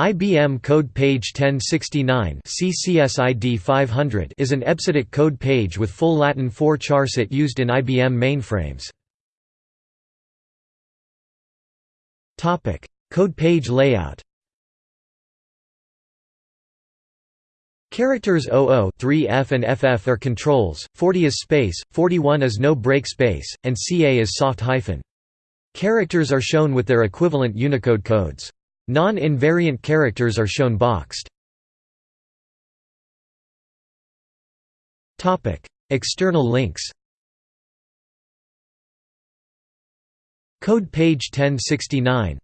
IBM Code Page 1069 CCSID 500 is an EBCDIC code page with full Latin 4 charset used in IBM mainframes. Topic: code page layout Characters 00 3F and FF are controls, 40 is space, 41 is no break space, and CA is soft hyphen. Characters are shown with their equivalent Unicode codes. Non-invariant characters are shown boxed. External links Code page 1069